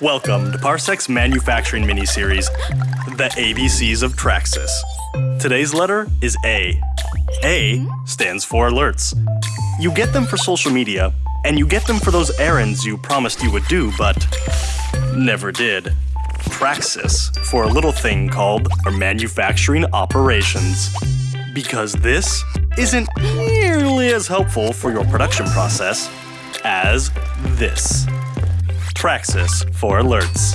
Welcome to Parsec's manufacturing mini-series, The ABCs of TrakSYS. Today's letter is A. A stands for alerts. You get them for social media, and you get them for those errands you promised you would do, but never did. TrakSYS for a little thing called our manufacturing operations. Because this isn't nearly as helpful for your production process as this. TrakSYS for alerts.